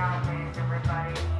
Is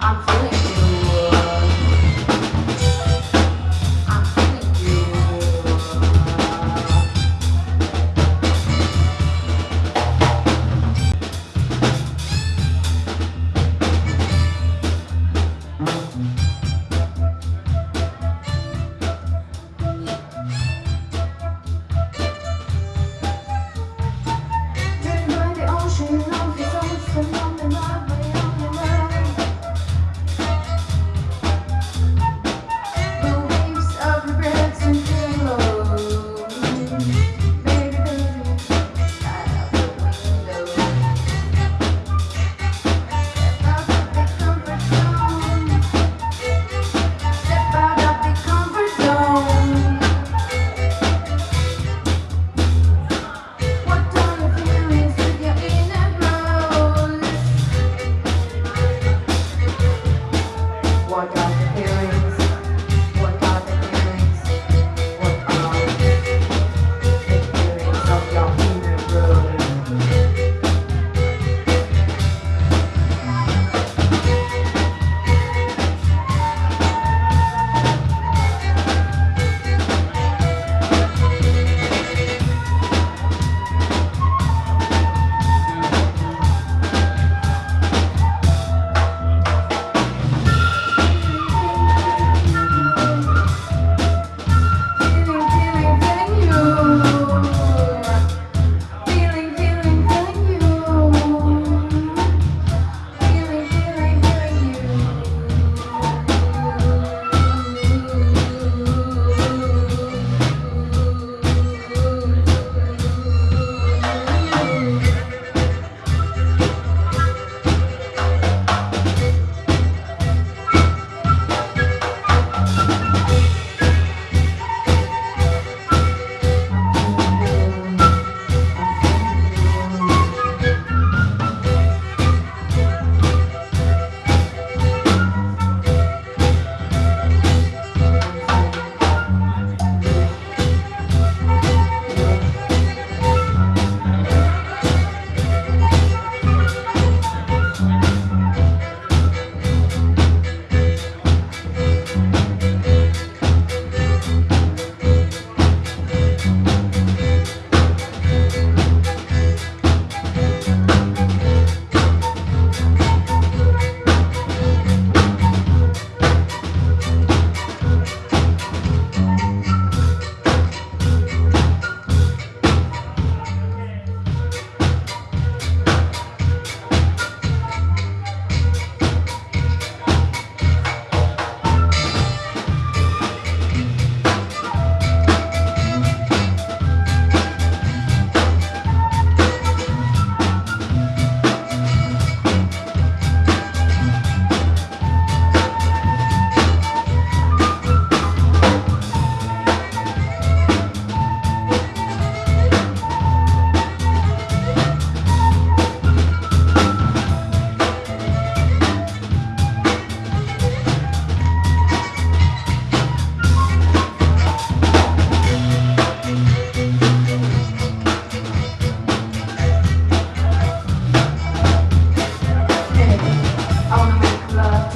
I'm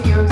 to you.